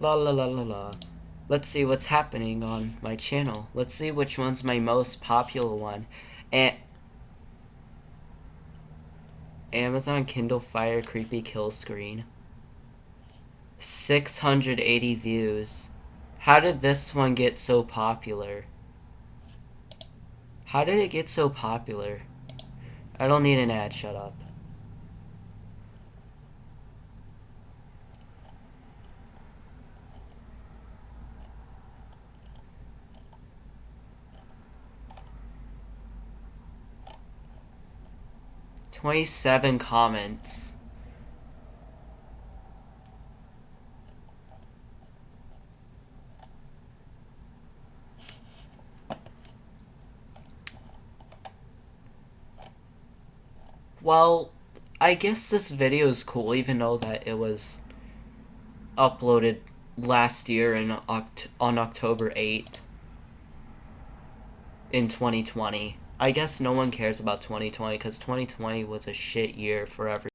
La la la la la. Let's see what's happening on my channel. Let's see which one's my most popular one. And Amazon Kindle Fire Creepy Kill Screen. 680 views. How did this one get so popular? How did it get so popular? I don't need an ad, shut up. Twenty-seven comments. Well, I guess this video is cool, even though that it was uploaded last year in Oct on October 8th in 2020. I guess no one cares about 2020 because 2020 was a shit year for everyone.